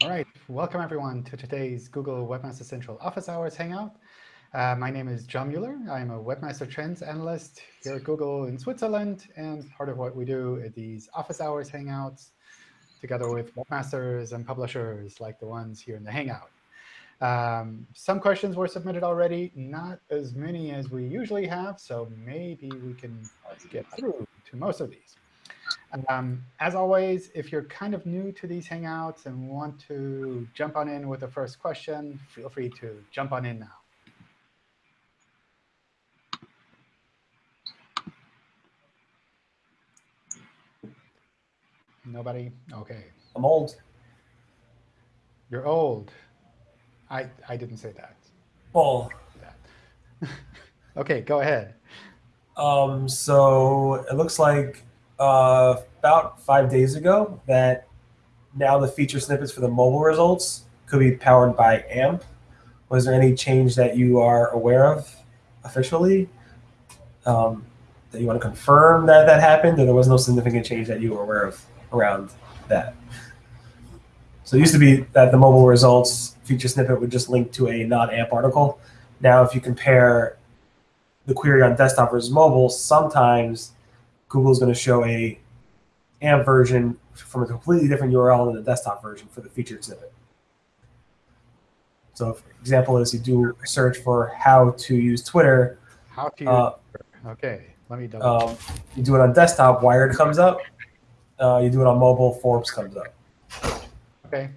All right, welcome everyone to today's Google Webmaster Central Office Hours Hangout. Uh, my name is John Mueller. I'm a Webmaster Trends Analyst here at Google in Switzerland. And part of what we do at these Office Hours Hangouts, together with webmasters and publishers like the ones here in the Hangout. Um, some questions were submitted already, not as many as we usually have. So maybe we can get through to most of these. Um, as always, if you're kind of new to these Hangouts and want to jump on in with the first question, feel free to jump on in now. Nobody? OK. I'm old. You're old. I, I didn't say that. Well. OK, go ahead. Um, so it looks like uh, about five days ago that now the feature snippets for the mobile results could be powered by AMP. Was there any change that you are aware of officially? Um, that you want to confirm that that happened, or there was no significant change that you were aware of around that? So it used to be that the mobile results feature snippet would just link to a non-AMP article. Now, if you compare the query on desktop versus mobile, sometimes Google is going to show a AMP version from a completely different URL than the desktop version for the feature snippet. So, for example, is you do a search for how to use Twitter. How to use uh, OK, let me double um, You do it on desktop, Wired comes up. Uh, you do it on mobile, Forbes comes up. OK.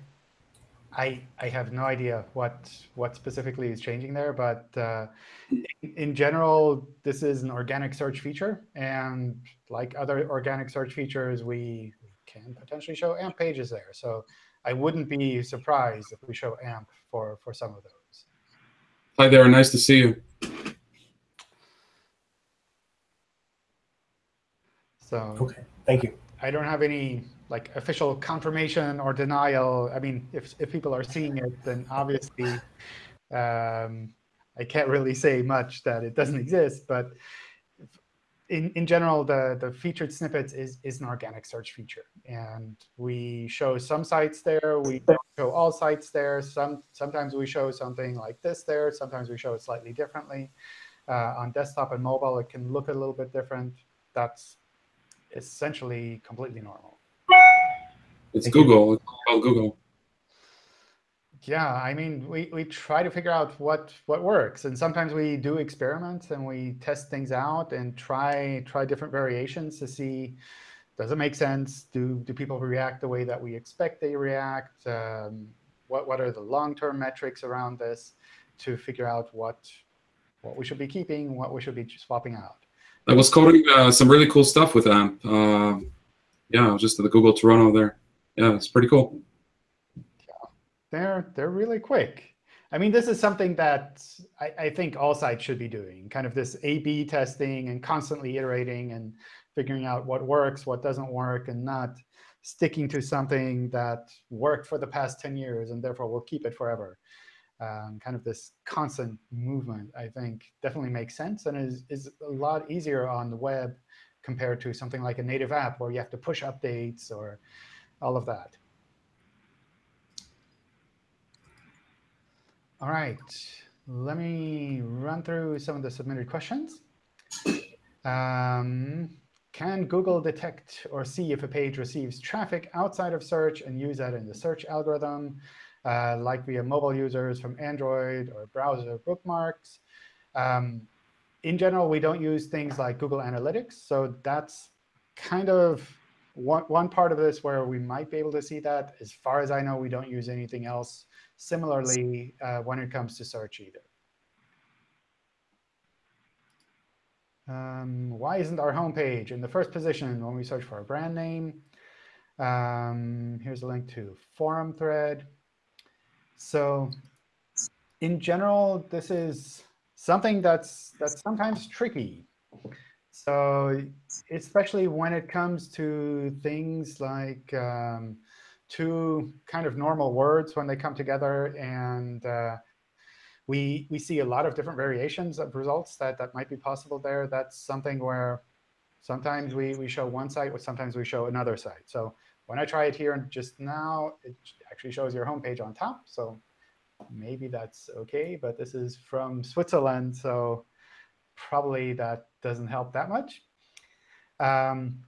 I, I have no idea what, what specifically is changing there, but uh, in, in, general, this is an organic search feature. And like other organic search features, we can potentially show AMP pages there. So I wouldn't be surprised if we show AMP for, for some of those. Hi there. Nice to see you. So OK, thank you. I don't have any like official confirmation or denial. I mean, if if people are seeing it, then obviously um, I can't really say much that it doesn't exist. But in in general, the the featured snippets is is an organic search feature, and we show some sites there. We don't show all sites there. Some sometimes we show something like this there. Sometimes we show it slightly differently. Uh, on desktop and mobile, it can look a little bit different. That's essentially completely normal. It's Google. It's called Google. Yeah, I mean, we, we try to figure out what what works, and sometimes we do experiments and we test things out and try try different variations to see does it make sense? Do do people react the way that we expect they react? Um, what what are the long-term metrics around this to figure out what what we should be keeping, what we should be swapping out? I was coding uh, some really cool stuff with AMP. Uh, yeah, just at the Google Toronto there yeah, it's pretty cool. Yeah, they're they're really quick. I mean, this is something that I, I think all sites should be doing, kind of this A-B testing and constantly iterating and figuring out what works, what doesn't work, and not sticking to something that worked for the past 10 years and therefore will keep it forever. Um, kind of this constant movement, I think, definitely makes sense and is, is a lot easier on the web compared to something like a native app where you have to push updates or all of that. All right, let me run through some of the submitted questions. Um, can Google detect or see if a page receives traffic outside of search and use that in the search algorithm, uh, like via mobile users from Android or browser bookmarks? Um, in general, we don't use things like Google Analytics. So that's kind of one, one part of this where we might be able to see that, as far as I know, we don't use anything else similarly uh, when it comes to search either. Um, why isn't our homepage in the first position when we search for a brand name? Um, here's a link to forum thread. So in general, this is something that's that's sometimes tricky. So especially when it comes to things like um, two kind of normal words when they come together, and uh, we we see a lot of different variations of results that that might be possible there. That's something where sometimes we we show one site, but sometimes we show another site. So when I try it here just now, it actually shows your homepage on top. So maybe that's OK. But this is from Switzerland, so probably that doesn't help that much. Um,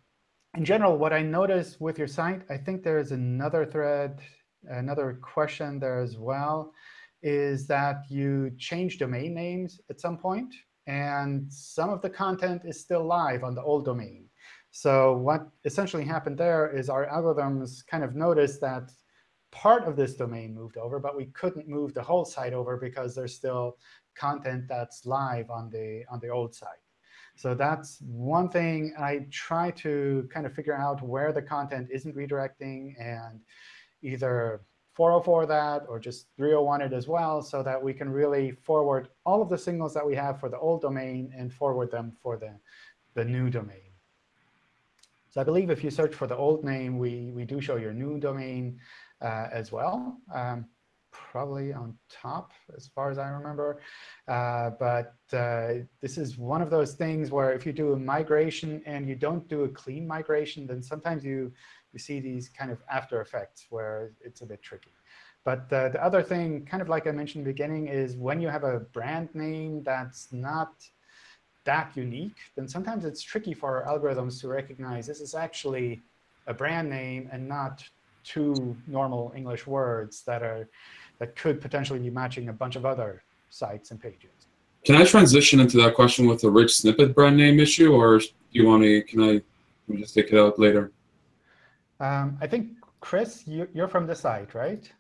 in general, what I noticed with your site, I think there is another thread, another question there as well, is that you change domain names at some point, and some of the content is still live on the old domain. So what essentially happened there is our algorithms kind of noticed that part of this domain moved over, but we couldn't move the whole site over because there's still content that's live on the on the old site. So that's one thing I try to kind of figure out where the content isn't redirecting and either 404 that or just 301 it as well so that we can really forward all of the signals that we have for the old domain and forward them for the, the new domain. So I believe if you search for the old name, we, we do show your new domain uh, as well. Um, probably on top, as far as I remember. Uh, but uh, this is one of those things where if you do a migration and you don't do a clean migration, then sometimes you, you see these kind of after effects where it's a bit tricky. But uh, the other thing, kind of like I mentioned in the beginning, is when you have a brand name that's not that unique, then sometimes it's tricky for our algorithms to recognize this is actually a brand name and not two normal English words that are that could potentially be matching a bunch of other sites and pages. Can I transition into that question with the rich snippet brand name issue, or do you want to? Can I just take it out later? Um, I think Chris, you, you're from the site, right?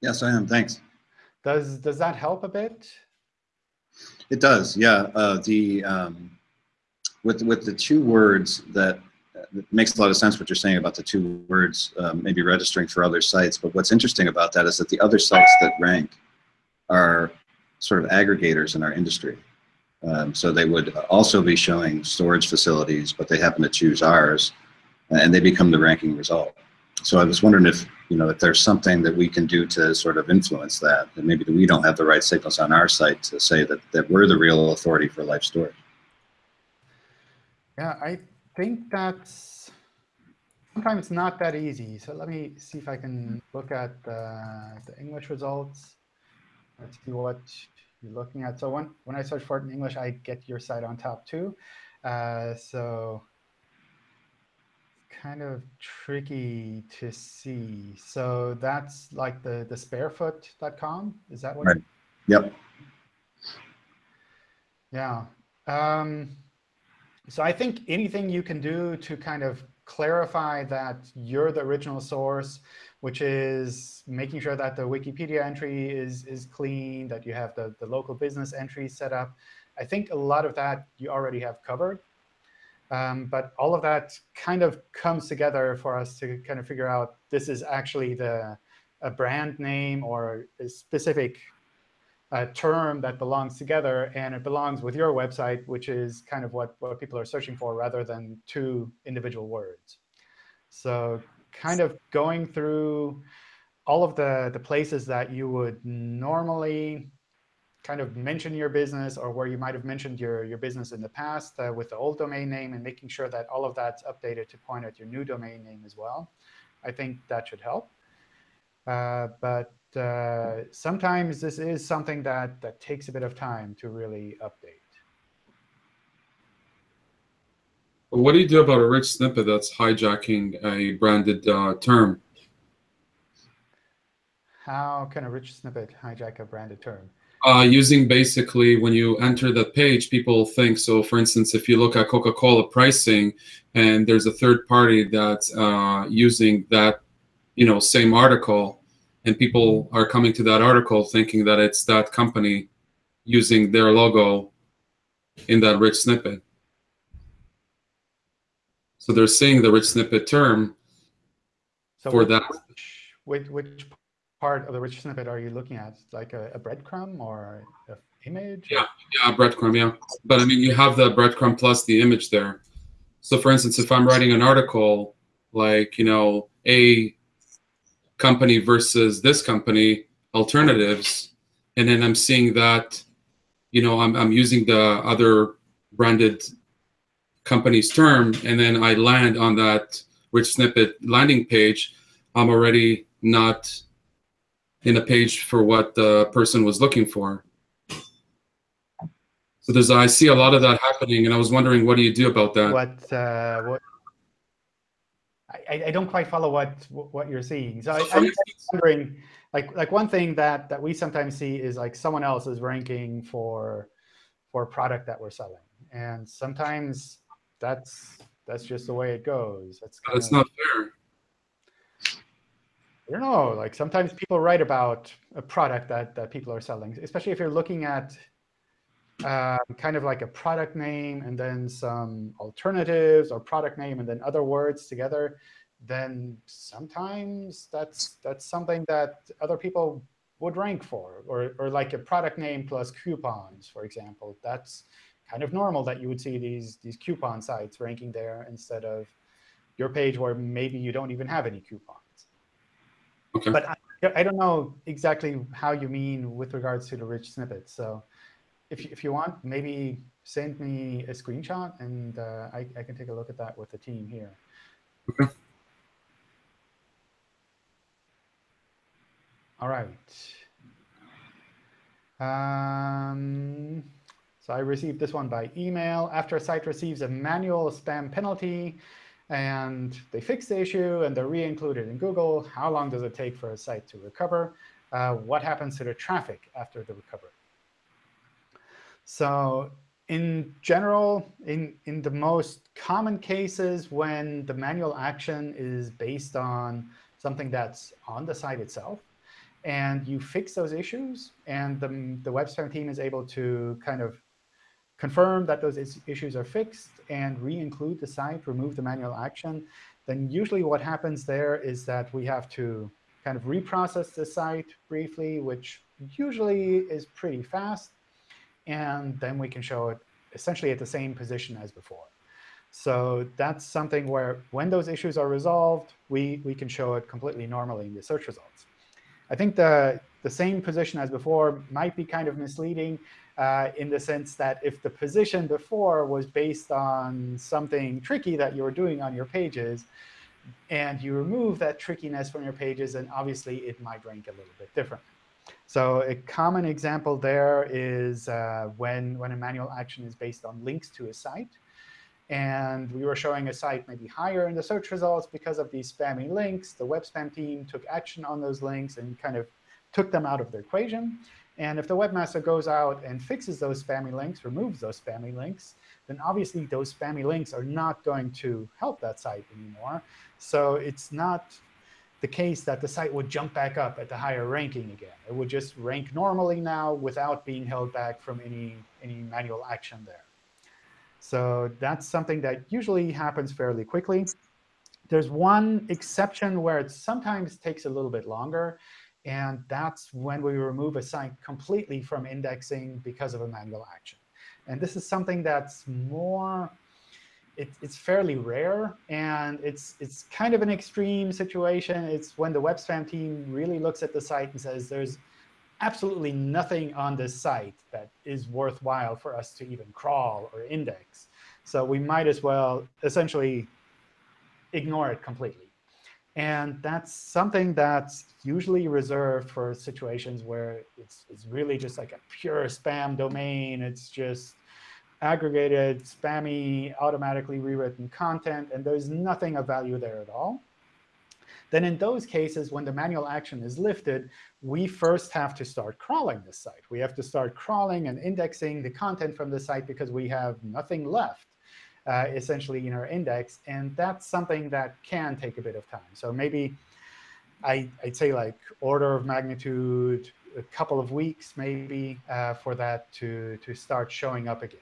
Yes, I am. Thanks. Does does that help a bit? It does. Yeah. Uh, the um, with with the two words that it makes a lot of sense what you're saying about the two words um, maybe registering for other sites. But what's interesting about that is that the other sites that rank are sort of aggregators in our industry. Um, so they would also be showing storage facilities, but they happen to choose ours, and they become the ranking result. So I was wondering if you know if there's something that we can do to sort of influence that, and maybe we don't have the right signals on our site to say that that we're the real authority for life storage. Yeah, I think that's sometimes not that easy. So let me see if I can look at the, the English results. Let's see what you're looking at. So when, when I search for it in English, I get your site on top too. Uh, so kind of tricky to see. So that's like the, the sparefoot.com. Is that what? Right. Yep. Yeah. Um, so I think anything you can do to kind of clarify that you're the original source, which is making sure that the Wikipedia entry is, is clean, that you have the, the local business entry set up. I think a lot of that you already have covered. Um, but all of that kind of comes together for us to kind of figure out this is actually the a brand name or a specific a term that belongs together, and it belongs with your website, which is kind of what, what people are searching for rather than two individual words. So kind of going through all of the, the places that you would normally kind of mention your business or where you might have mentioned your, your business in the past uh, with the old domain name and making sure that all of that's updated to point at your new domain name as well. I think that should help. Uh, but uh, sometimes this is something that, that takes a bit of time to really update. What do you do about a rich snippet that's hijacking a branded uh, term? How can a rich snippet hijack a branded term? Uh, using basically when you enter the page, people think, so for instance, if you look at Coca-Cola pricing and there's a third party that's uh, using that you know, same article, and people are coming to that article thinking that it's that company using their logo in that rich snippet. So they're seeing the rich snippet term so for which, that. Which, which part of the rich snippet are you looking at? Like a, a breadcrumb or an image? Yeah, yeah, breadcrumb, yeah. But I mean, you have the breadcrumb plus the image there. So for instance, if I'm writing an article like, you know, a company versus this company alternatives and then i'm seeing that you know i'm, I'm using the other branded company's term and then i land on that rich snippet landing page, I'm already not in a page for what the person was looking for. So there's, I see a lot of that happening, and I was wondering, what do you do about that? What, uh, what, I, I don't quite follow what, what you're seeing. So I, So for I'm instance- wondering, like, like one thing that, that we sometimes see is like someone else is ranking for, for a product that we're selling. And sometimes that's, that's just the way it goes. That's kinda- not fair. I don't know, like sometimes people write about a product that, that people are selling, especially if you're looking at um, kind of like a product name and then some alternatives or product name and then other words together, then sometimes that's, that's something that other people would rank for. Or, or like a product name plus coupons, for example. That's kind of normal that you would see these, these coupon sites ranking there instead of your page where maybe you don't even have any coupons. Okay. But I, I don't know exactly how you mean with regards to the rich snippets. So if, you- if you want, maybe send me a screenshot, and uh, I, I can take a look at that with the team here. Okay. All right. Um, so I received this one by email. After a site receives a manual spam penalty, and they fix the issue and they're re-included in Google, how long does it take for a site to recover? Uh, what happens to the traffic after the recovery? So in general, in, in the most common cases when the manual action is based on something that's on the site itself, and you fix those issues, and the, the web spam team is able to kind of confirm that those is issues are fixed and re-include the site, remove the manual action, then usually what happens there is that we have to kind of reprocess the site briefly, which usually is pretty fast. And then we can show it essentially at the same position as before. So that's something where when those issues are resolved, we, we can show it completely normally in the search results. I think the, the same position as before might be kind of misleading uh, in the sense that if the position before was based on something tricky that you were doing on your pages, and you remove that trickiness from your pages, then obviously it might rank a little bit different. So a common example there is uh, when, when a manual action is based on links to a site. And we were showing a site maybe higher in the search results because of these spammy links. The web spam team took action on those links and kind of took them out of the equation. And if the webmaster goes out and fixes those spammy links, removes those spammy links, then obviously those spammy links are not going to help that site anymore. So it's not the case that the site would jump back up at the higher ranking again. It would just rank normally now without being held back from any, any manual action there. So that's something that usually happens fairly quickly. There's one exception where it sometimes takes a little bit longer. And that's when we remove a site completely from indexing because of a manual action. And this is something that's more, it, it's fairly rare. And it's, it's kind of an extreme situation. It's when the web spam team really looks at the site and says, there's absolutely nothing on this site that is worthwhile for us to even crawl or index. So we might as well essentially ignore it completely. And that's something that's usually reserved for situations where it's, it's really just like a pure spam domain. It's just aggregated, spammy, automatically rewritten content, and there's nothing of value there at all. Then in those cases, when the manual action is lifted, we first have to start crawling the site. We have to start crawling and indexing the content from the site because we have nothing left uh, essentially in our index. And that's something that can take a bit of time. So maybe I, would say like order of magnitude, a couple of weeks maybe uh, for that to, to start showing up again.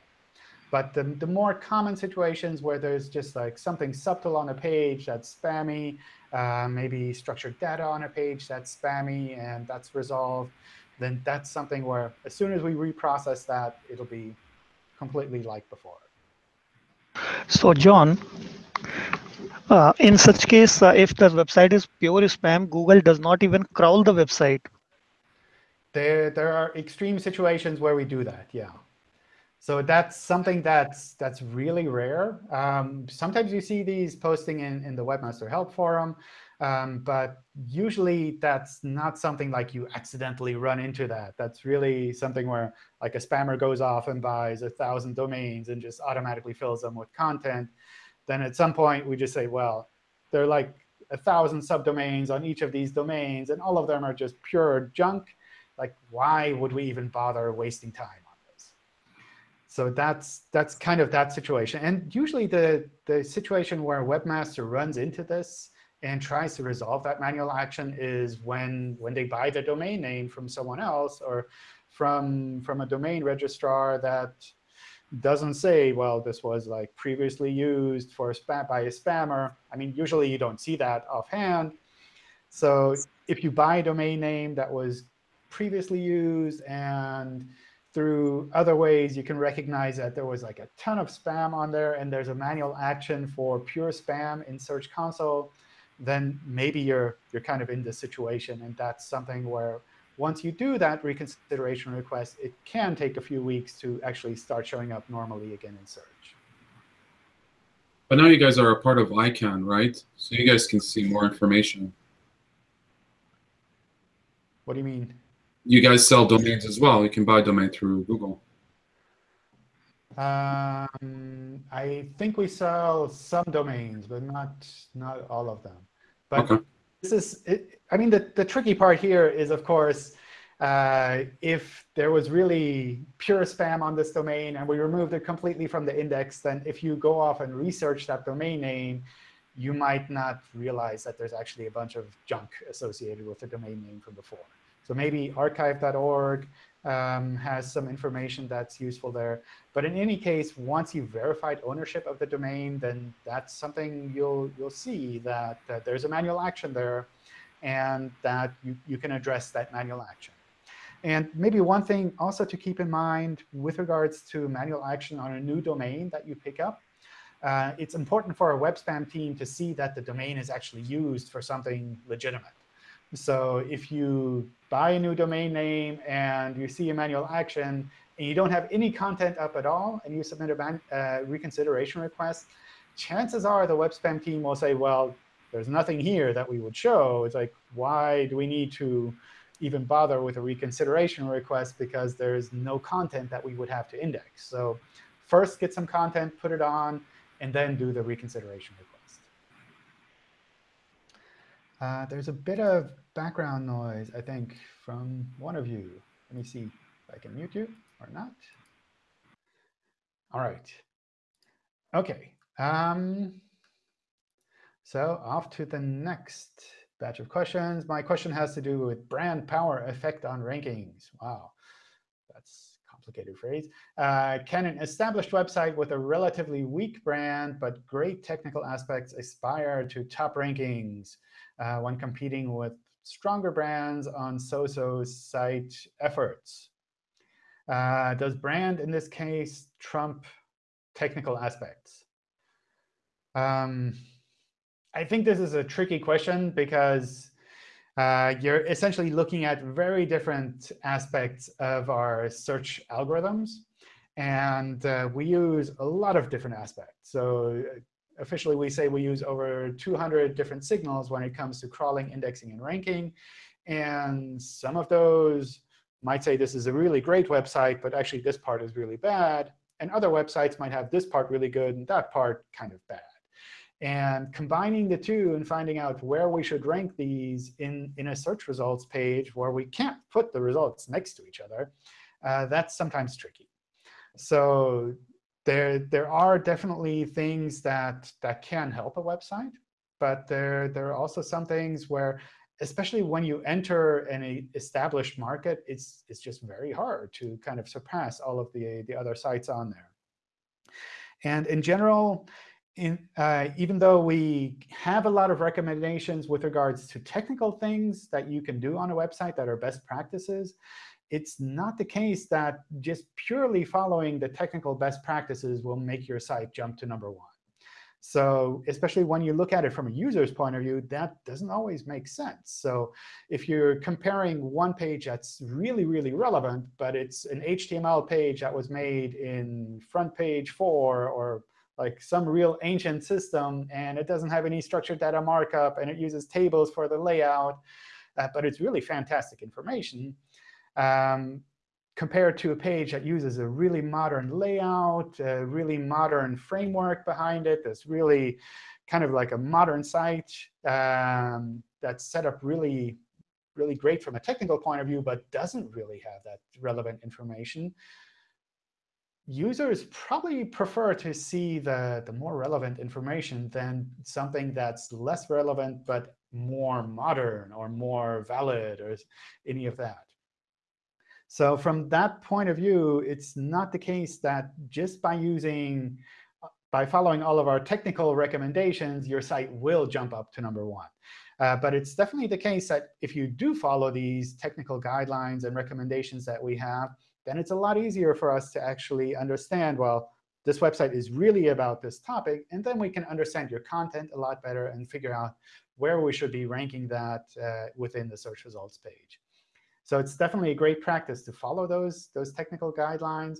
But the, the more common situations where there's just like something subtle on a page that's spammy, uh, maybe structured data on a page that's spammy, and that's resolved, then that's something where as soon as we reprocess that, it'll be completely like before. So John, uh, in such case, uh, if the website is pure spam, Google does not even crawl the website. There, there are extreme situations where we do that, yeah. So that's something that's that's really rare. Um, sometimes you see these posting in, in the Webmaster Help Forum, um, but usually that's not something like you accidentally run into that. That's really something where like a spammer goes off and buys a 1,000 domains and just automatically fills them with content. Then at some point, we just say, well, there are like a 1,000 subdomains on each of these domains, and all of them are just pure junk. Like, why would we even bother wasting time? So that's that's kind of that situation. And usually the, the situation where Webmaster runs into this and tries to resolve that manual action is when, when they buy the domain name from someone else or from, from a domain registrar that doesn't say, well, this was like previously used for spam by a spammer. I mean, usually you don't see that offhand. So if you buy a domain name that was previously used and through other ways, you can recognize that there was like a ton of spam on there, and there's a manual action for pure spam in Search Console, then maybe you're you're kind of in this situation. And that's something where once you do that reconsideration request, it can take a few weeks to actually start showing up normally again in search. But now you guys are a part of ICANN, right? So you guys can see more information. What do you mean? You guys sell domains as well. You can buy domain through Google. Um, I think we sell some domains, but not not all of them. But okay. this is, it, I mean, the, the tricky part here is, of course, uh, if there was really pure spam on this domain and we removed it completely from the index, then if you go off and research that domain name, you might not realize that there's actually a bunch of junk associated with the domain name from before. So maybe archive.org um, has some information that's useful there. But in any case, once you've verified ownership of the domain, then that's something you'll, you'll see that, that there's a manual action there and that you, you can address that manual action. And maybe one thing also to keep in mind with regards to manual action on a new domain that you pick up, uh, it's important for a web spam team to see that the domain is actually used for something legitimate. So if you buy a new domain name and you see a manual action and you don't have any content up at all and you submit a uh, reconsideration request, chances are the web spam team will say, well, there's nothing here that we would show. It's like, why do we need to even bother with a reconsideration request because there's no content that we would have to index. So first get some content, put it on, and then do the reconsideration request. Uh, there's a bit of background noise, I think, from one of you. Let me see if I can mute you or not. All right. OK. Um, so off to the next batch of questions. My question has to do with brand power effect on rankings. Wow, that's a complicated phrase. Uh, can an established website with a relatively weak brand but great technical aspects aspire to top rankings? Uh, when competing with stronger brands on so-so site efforts. Uh, does brand, in this case, trump technical aspects? Um, I think this is a tricky question because uh, you're essentially looking at very different aspects of our search algorithms. And uh, we use a lot of different aspects. So officially we say we use over 200 different signals when it comes to crawling, indexing, and ranking. And some of those might say this is a really great website, but actually this part is really bad. And other websites might have this part really good and that part kind of bad. And combining the two and finding out where we should rank these in, in a search results page where we can't put the results next to each other, uh, that's sometimes tricky. So there there are definitely things that that can help a website, but there there are also some things where, especially when you enter an established market, it's it's just very hard to kind of surpass all of the the other sites on there. And in general, in, uh, even though we have a lot of recommendations with regards to technical things that you can do on a website that are best practices, it's not the case that just purely following the technical best practices will make your site jump to number one. So especially when you look at it from a user's point of view, that doesn't always make sense. So if you're comparing one page that's really, really relevant, but it's an HTML page that was made in FrontPage 4 or like some real ancient system, and it doesn't have any structured data markup, and it uses tables for the layout, uh, but it's really fantastic information. Um, compared to a page that uses a really modern layout, a really modern framework behind it, that's really kind of like a modern site um, that's set up really, really great from a technical point of view, but doesn't really have that relevant information. Users probably prefer to see the, the more relevant information than something that's less relevant but more modern or more valid or any of that. So from that point of view, it's not the case that just by using, by following all of our technical recommendations, your site will jump up to number one. Uh, but it's definitely the case that if you do follow these technical guidelines and recommendations that we have, then it's a lot easier for us to actually understand, well, this website is really about this topic. And then we can understand your content a lot better and figure out where we should be ranking that uh, within the search results page. So it's definitely a great practice to follow those, those technical guidelines.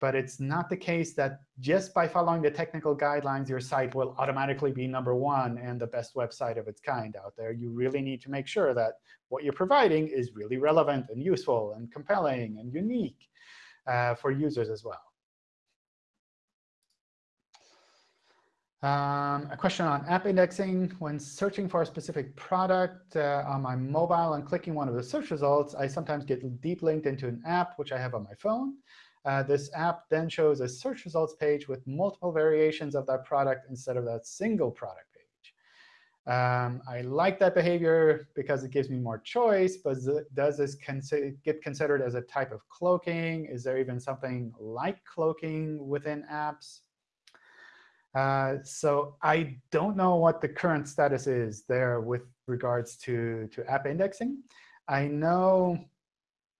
But it's not the case that just by following the technical guidelines, your site will automatically be number one and the best website of its kind out there. You really need to make sure that what you're providing is really relevant and useful and compelling and unique uh, for users as well. Um, a question on app indexing. When searching for a specific product uh, on my mobile and clicking one of the search results, I sometimes get deep linked into an app which I have on my phone. Uh, this app then shows a search results page with multiple variations of that product instead of that single product page. Um, I like that behavior because it gives me more choice, but does this consi get considered as a type of cloaking? Is there even something like cloaking within apps? Uh, so I don't know what the current status is there with regards to, to app indexing. I know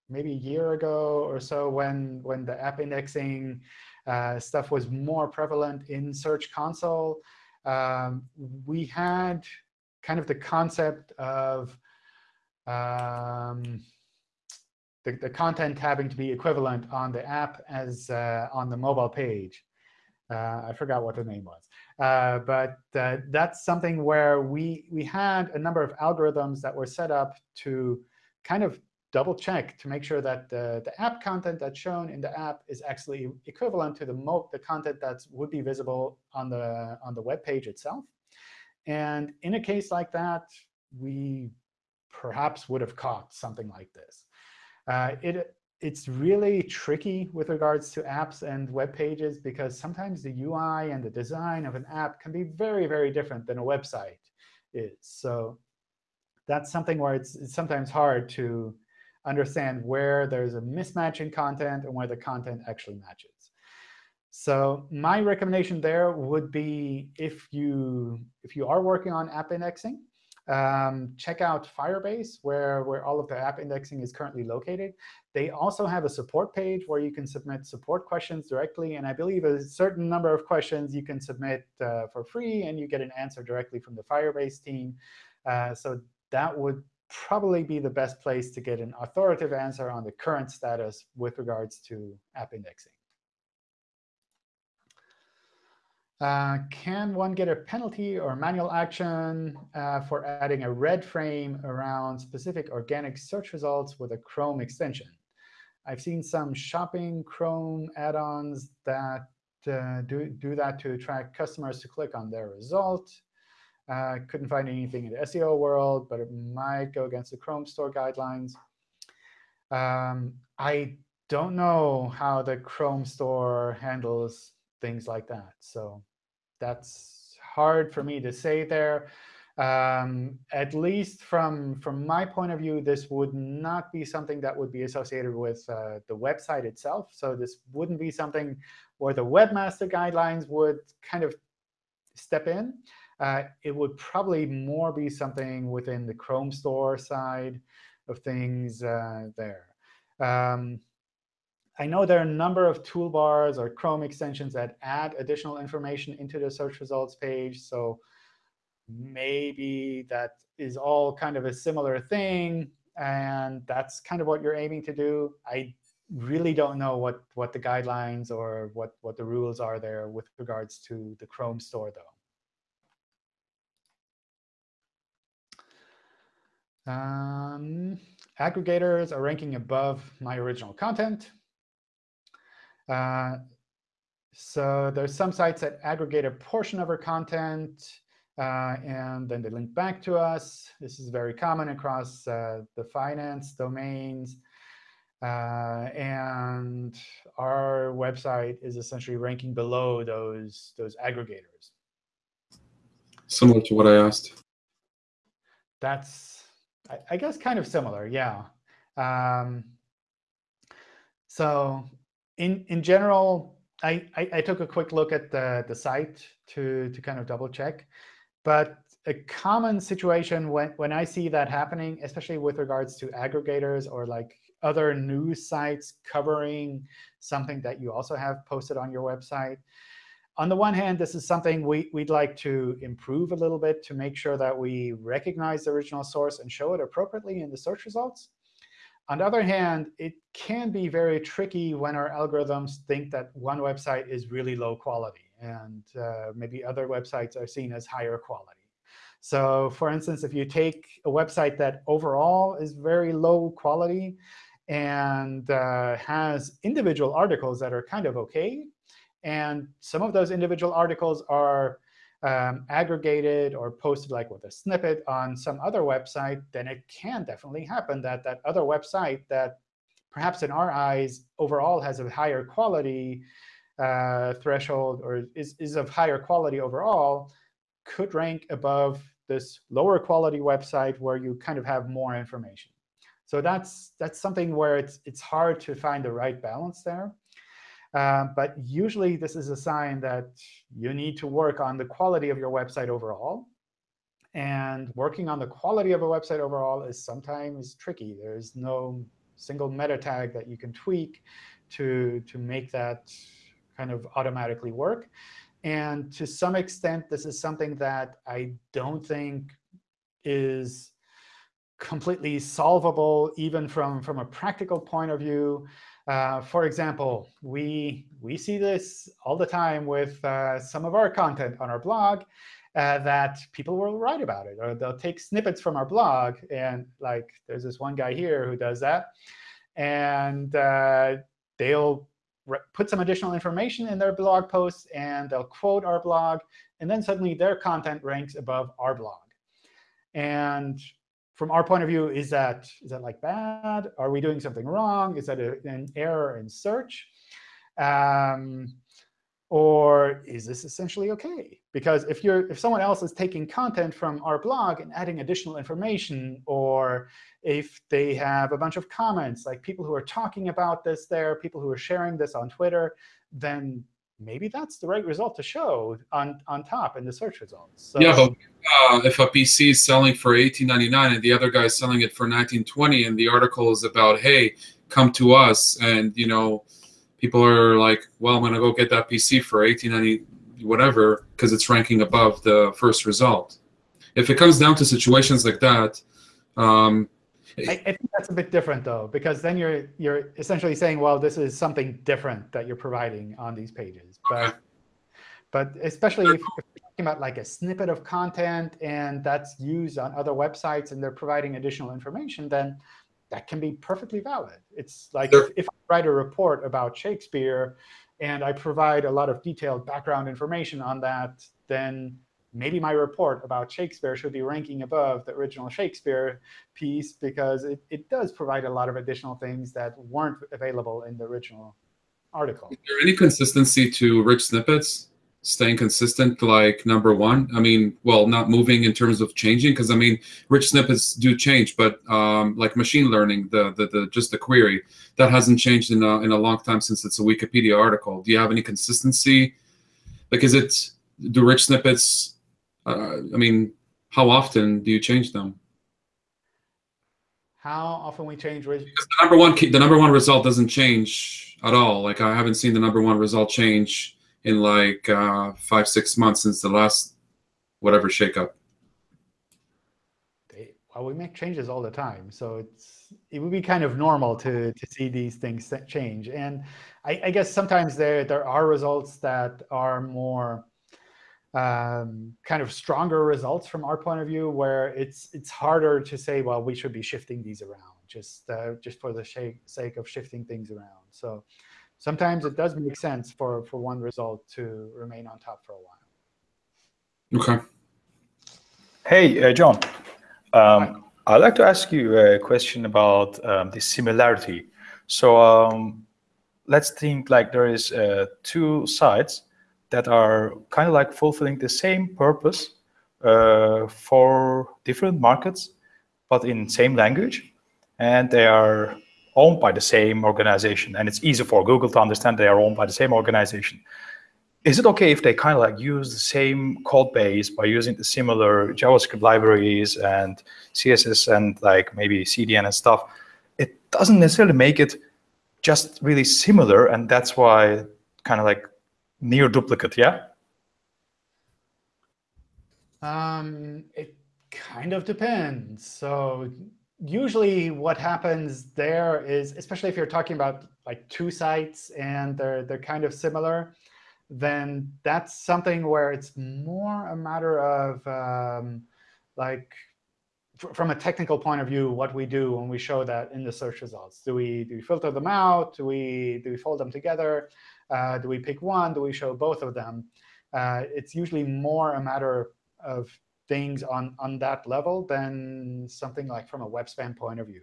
maybe a year ago or so when, when the app indexing uh, stuff was more prevalent in Search Console, um, we had kind of the concept of um, the, the content having to be equivalent on the app as uh, on the mobile page. Uh, I forgot what the name was. Uh, but uh, that's something where we, we had a number of algorithms that were set up to kind of double check to make sure that the, the app content that's shown in the app is actually equivalent to the, mo the content that would be visible on the, on the web page itself. And in a case like that, we perhaps would have caught something like this. Uh, it it's really tricky with regards to apps and web pages because sometimes the UI and the design of an app can be very, very different than a website is. So that's something where it's, it's sometimes hard to understand where there's a mismatch in content and where the content actually matches. So my recommendation there would be if you if you are working on app indexing, um, check out Firebase, where, where all of the app indexing is currently located. They also have a support page where you can submit support questions directly. And I believe a certain number of questions you can submit uh, for free, and you get an answer directly from the Firebase team. Uh, so that would probably be the best place to get an authoritative answer on the current status with regards to app indexing. Uh, can one get a penalty or manual action uh, for adding a red frame around specific organic search results with a Chrome extension? I've seen some shopping Chrome add-ons that uh, do, do that to attract customers to click on their result. Uh, couldn't find anything in the SEO world, but it might go against the Chrome store guidelines. Um, I don't know how the Chrome store handles things like that. So that's hard for me to say there. Um, at least from, from my point of view, this would not be something that would be associated with uh, the website itself. So this wouldn't be something where the webmaster guidelines would kind of step in. Uh, it would probably more be something within the Chrome store side of things uh, there. Um, I know there are a number of toolbars or Chrome extensions that add additional information into the search results page. So maybe that is all kind of a similar thing. And that's kind of what you're aiming to do. I really don't know what, what the guidelines or what, what the rules are there with regards to the Chrome store, though. Um, aggregators are ranking above my original content. Uh, so there's some sites that aggregate a portion of our content, uh, and then they link back to us. This is very common across uh, the finance domains. Uh, and our website is essentially ranking below those, those aggregators. Similar to what I asked. That's, I, I guess, kind of similar, yeah. Um, so in, in general, I, I, I, took a quick look at the, the site to, to kind of double check. But a common situation when, when I see that happening, especially with regards to aggregators or like other news sites covering something that you also have posted on your website. On the one hand, this is something we, we'd like to improve a little bit to make sure that we recognize the original source and show it appropriately in the search results. On the other hand, it can be very tricky when our algorithms think that one website is really low quality, and uh, maybe other websites are seen as higher quality. So for instance, if you take a website that overall is very low quality, and uh, has individual articles that are kind of OK. And some of those individual articles are um, aggregated or posted like with a snippet on some other website, then it can definitely happen that that other website that perhaps in our eyes overall has a higher quality uh, threshold or is, is of higher quality overall could rank above this lower quality website where you kind of have more information. So that's, that's something where it's, it's hard to find the right balance there. Uh, but usually, this is a sign that you need to work on the quality of your website overall. And working on the quality of a website overall is sometimes tricky. There's no single meta tag that you can tweak to, to make that kind of automatically work. And to some extent, this is something that I don't think is completely solvable, even from, from a practical point of view. Uh, for example, we, we see this all the time with uh, some of our content on our blog uh, that people will write about it. Or they'll take snippets from our blog. And like, there's this one guy here who does that. And uh, they'll put some additional information in their blog posts, and they'll quote our blog. And then suddenly their content ranks above our blog. And from our point of view, is that is that like bad? Are we doing something wrong? Is that a, an error in search? Um, or is this essentially OK? Because if you're if someone else is taking content from our blog and adding additional information, or if they have a bunch of comments, like people who are talking about this there, people who are sharing this on Twitter, then maybe that's the right result to show on, on top in the search results. So, yeah, but uh, if a PC is selling for 18.99 and the other guy is selling it for 19.20, and the article is about, hey, come to us, and you know, people are like, well, I'm gonna go get that PC for 18.90, whatever, because it's ranking above the first result. If it comes down to situations like that, um, I, I, think that's a bit different, though, because then you're you're essentially saying, well, this is something different that you're providing on these pages. But but especially if you're talking about like a snippet of content and that's used on other websites and they're providing additional information, then that can be perfectly valid. It's like if, if I write a report about Shakespeare and I provide a lot of detailed background information on that, then maybe my report about Shakespeare should be ranking above the original Shakespeare piece because it, it does provide a lot of additional things that weren't available in the original article. Is there any consistency to rich snippets? Staying consistent, like number one. I mean, well, not moving in terms of changing, because I mean, rich snippets do change, but um, like machine learning, the, the the just the query that hasn't changed in a in a long time since it's a Wikipedia article. Do you have any consistency? Like, is it do rich snippets uh, I mean, how often do you change them? how often we change. Because the number one key, the number one result doesn't change at all. Like I haven't seen the number one result change in like uh, five six months since the last whatever shakeup. They, well, we make changes all the time, so it's it would be kind of normal to to see these things change. And I, I guess sometimes there there are results that are more um, kind of stronger results from our point of view, where it's it's harder to say, well, we should be shifting these around just uh, just for the sake of shifting things around. So sometimes it does make sense for for one result to remain on top for a while. Okay. Hey, uh, John. Um, I'd like to ask you a question about um, the similarity. So um, let's think like there is uh, two sites that are kind of like fulfilling the same purpose uh, for different markets, but in same language. And they are owned by the same organization. And it's easy for Google to understand they are owned by the same organization. Is it okay if they kind of like use the same code base by using the similar JavaScript libraries and CSS and like maybe CDN and stuff? It doesn't necessarily make it just really similar. And that's why kind of like near duplicate, yeah? Um, it kind of depends. So usually what happens there is, especially if you're talking about like two sites and they're, they're kind of similar, then that's something where it's more a matter of um, like from a technical point of view, what we do when we show that in the search results. Do we, do we filter them out? Do we, do we fold them together? Uh, do we pick one? Do we show both of them? Uh, it's usually more a matter of things on, on that level than something like from a web spam point of view.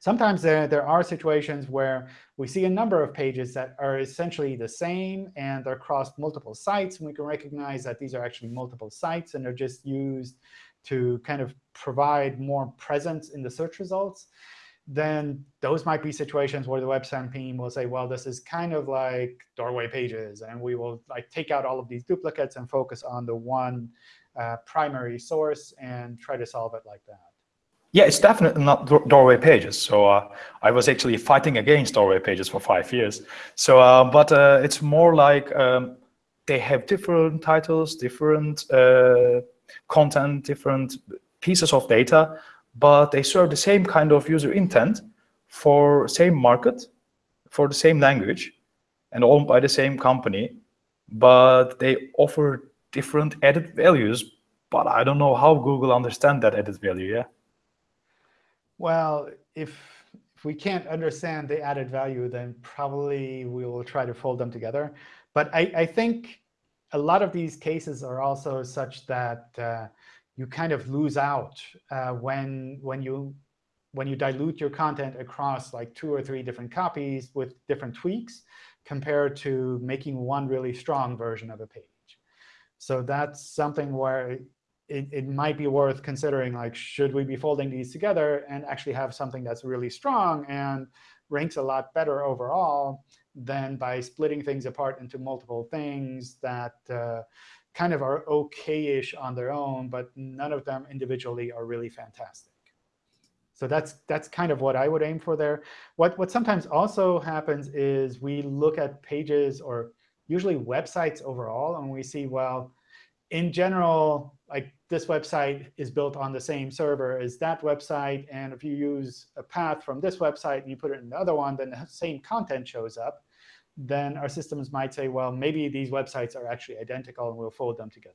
Sometimes there, there are situations where we see a number of pages that are essentially the same, and they're across multiple sites. And we can recognize that these are actually multiple sites, and they're just used to kind of provide more presence in the search results then those might be situations where the web spam team will say, well, this is kind of like doorway pages. And we will like take out all of these duplicates and focus on the one uh, primary source and try to solve it like that. Yeah, it's definitely not doorway pages. So uh, I was actually fighting against doorway pages for five years. So, uh, but uh, it's more like um, they have different titles, different uh, content, different pieces of data but they serve the same kind of user intent for same market, for the same language, and owned by the same company, but they offer different added values. But I don't know how Google understand that added value, yeah? Well, if, if we can't understand the added value, then probably we will try to fold them together. But I, I think a lot of these cases are also such that uh, you kind of lose out uh, when when you when you dilute your content across like two or three different copies with different tweaks compared to making one really strong version of a page. So that's something where it, it might be worth considering, like, should we be folding these together and actually have something that's really strong and ranks a lot better overall than by splitting things apart into multiple things that uh, kind of are OK-ish on their own, but none of them individually are really fantastic. So that's that's kind of what I would aim for there. What what sometimes also happens is we look at pages or usually websites overall, and we see, well, in general, like this website is built on the same server as that website. And if you use a path from this website and you put it in the other one, then the same content shows up then our systems might say, well, maybe these websites are actually identical, and we'll fold them together.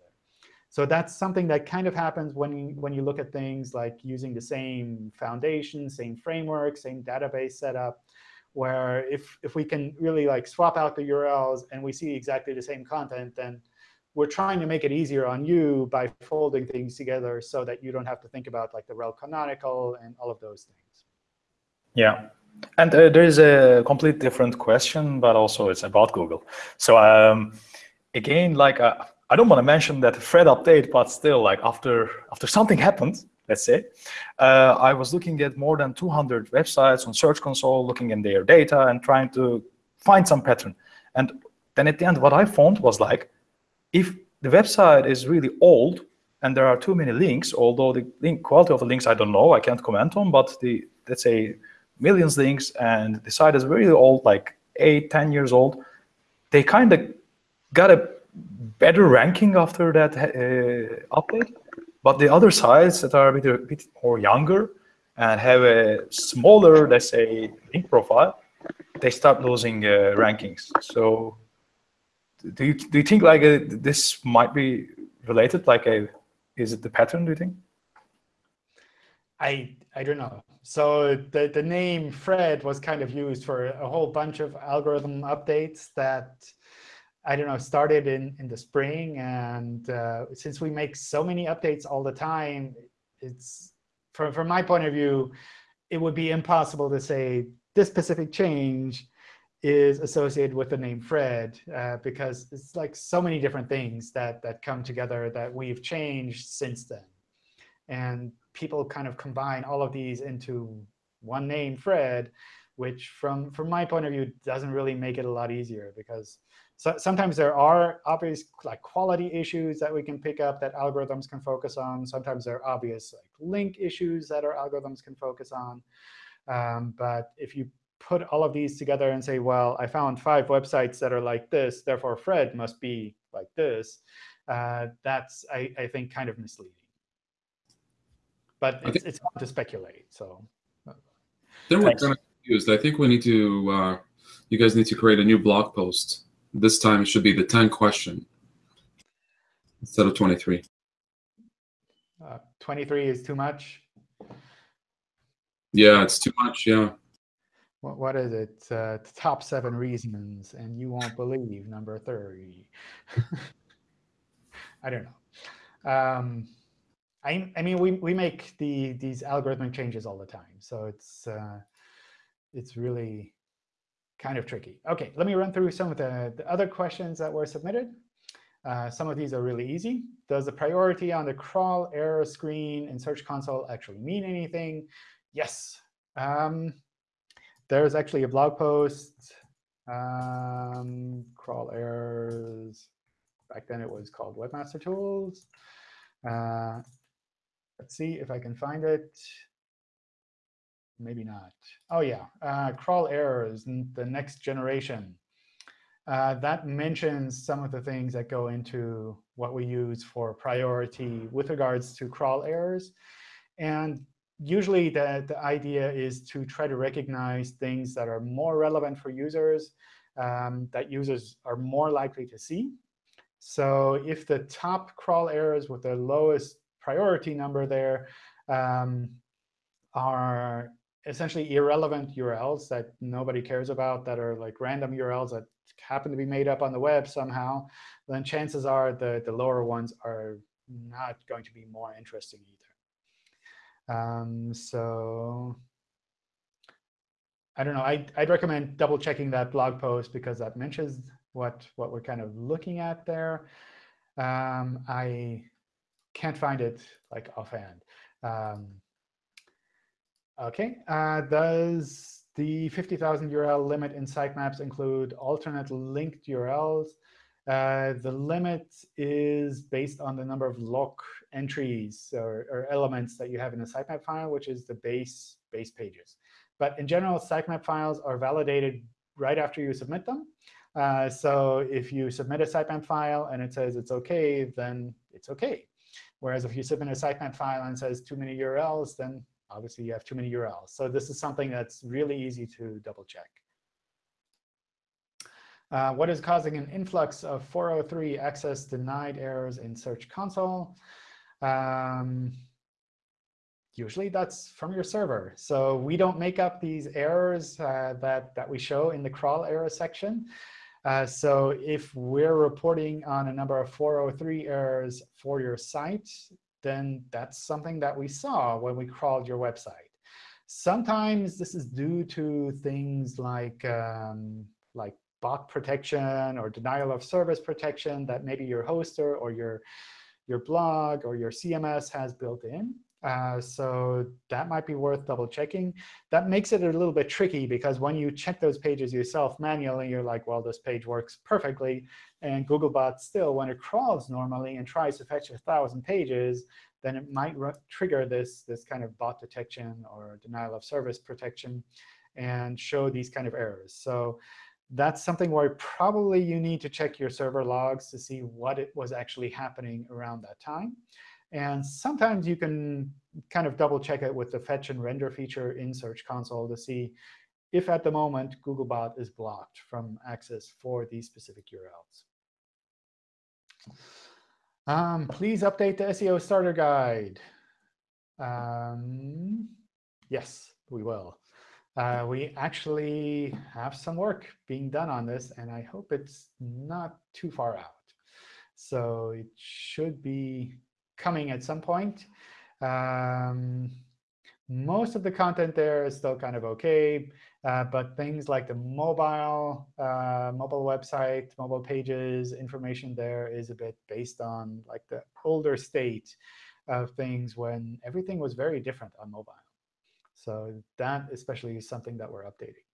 So that's something that kind of happens when when you look at things like using the same foundation, same framework, same database setup, where if, if we can really like swap out the URLs and we see exactly the same content, then we're trying to make it easier on you by folding things together so that you don't have to think about like the rel canonical and all of those things. Yeah, and uh, there is a complete different question, but also it's about Google. So um, again, like uh, I don't want to mention that Fred update, but still, like after after something happened, let's say, uh, I was looking at more than 200 websites on Search Console, looking in their data and trying to find some pattern. And then at the end, what I found was like, if the website is really old, and there are too many links, although the link quality of the links I don't know, I can't comment on, but the let's say millions links and the site is very old, like eight, 10 years old, they kind of got a better ranking after that uh, update. But the other sites that are a bit, a bit more younger and have a smaller, let's say, link profile, they start losing uh, rankings. So do you, do you think like uh, this might be related? Like a, is it the pattern, do you think? I, I don't know. So the, the name Fred was kind of used for a whole bunch of algorithm updates that, I don't know, started in, in the spring. And uh, since we make so many updates all the time, it's from, from my point of view, it would be impossible to say this specific change is associated with the name Fred uh, because it's like so many different things that, that come together that we've changed since then. And people kind of combine all of these into one name, Fred, which from, from my point of view doesn't really make it a lot easier because so, sometimes there are obvious like quality issues that we can pick up that algorithms can focus on. Sometimes there are obvious like link issues that our algorithms can focus on. Um, but if you put all of these together and say, well, I found five websites that are like this, therefore Fred must be like this, uh, that's, I, I think, kind of misleading. But it's, it's hard to speculate. So then we're kind of confused. I think we need to, uh, you guys need to create a new blog post. This time it should be the 10 question instead of 23. Uh, 23 is too much. Yeah, it's too much. Yeah what, what is it? Uh, top seven reasons, and you won't believe number 30. I don't know. Um, I, I mean, we, we make the these algorithmic changes all the time. So it's, uh, it's really kind of tricky. OK, let me run through some of the, the other questions that were submitted. Uh, some of these are really easy. Does the priority on the crawl error screen in Search Console actually mean anything? Yes. Um, there's actually a blog post, um, crawl errors. Back then it was called Webmaster Tools. Uh, let's see if I can find it. Maybe not. Oh, yeah, uh, crawl errors, the next generation. Uh, that mentions some of the things that go into what we use for priority with regards to crawl errors. And usually the, the idea is to try to recognize things that are more relevant for users, um, that users are more likely to see. So if the top crawl errors with the lowest priority number there um, are essentially irrelevant URLs that nobody cares about, that are like random URLs that happen to be made up on the web somehow, then chances are the, the lower ones are not going to be more interesting either. Um, so I don't know. I'd, I'd recommend double checking that blog post because that mentions what, what we're kind of looking at there. Um, I can't find it like offhand. Um, OK, uh, does the 50,000 URL limit in sitemaps include alternate linked URLs? Uh, the limit is based on the number of loc entries or, or, elements that you have in a sitemap file, which is the base base pages. But in general, sitemap files are validated right after you submit them. Uh, so if you submit a sitemap file and it says it's OK, then it's OK. Whereas if you submit a sitemap file and says too many URLs, then obviously you have too many URLs. So this is something that's really easy to double check. Uh, what is causing an influx of 403 access denied errors in Search Console? Um, usually that's from your server. So we don't make up these errors uh, that, that we show in the crawl error section. Uh, so if we're reporting on a number of 403 errors for your site, then that's something that we saw when we crawled your website. Sometimes this is due to things like, um, like bot protection or denial of service protection that maybe your hoster or your, your blog or your CMS has built in. Uh, so that might be worth double checking. That makes it a little bit tricky because when you check those pages yourself manually, you're like, well, this page works perfectly. And Googlebot still, when it crawls normally and tries to fetch 1,000 pages, then it might trigger this, this kind of bot detection or denial of service protection and show these kind of errors. So that's something where probably you need to check your server logs to see what it was actually happening around that time. And sometimes you can kind of double check it with the fetch and render feature in Search Console to see if at the moment Googlebot is blocked from access for these specific URLs. Um, please update the SEO starter guide. Um, yes, we will. Uh, we actually have some work being done on this, and I hope it's not too far out. So it should be coming at some point. Um, most of the content there is still kind of OK, uh, but things like the mobile uh, mobile website, mobile pages, information there is a bit based on like the older state of things when everything was very different on mobile. So that especially is something that we're updating.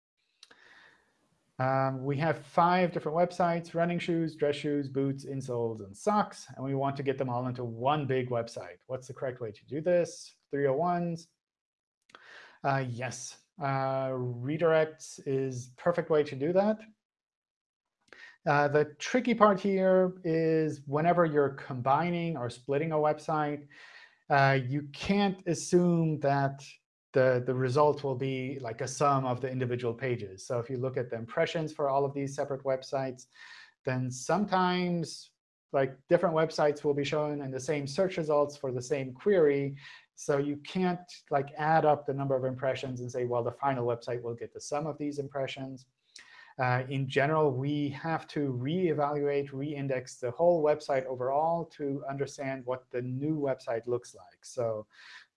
Um, we have five different websites, running shoes, dress shoes, boots, insoles, and socks. And we want to get them all into one big website. What's the correct way to do this? 301s. Uh, yes, uh, redirects is perfect way to do that. Uh, the tricky part here is whenever you're combining or splitting a website, uh, you can't assume that the, the result will be like a sum of the individual pages. So if you look at the impressions for all of these separate websites, then sometimes like different websites will be shown in the same search results for the same query. So you can't like add up the number of impressions and say, well, the final website will get the sum of these impressions. Uh, in general, we have to reevaluate, reindex the whole website overall to understand what the new website looks like. So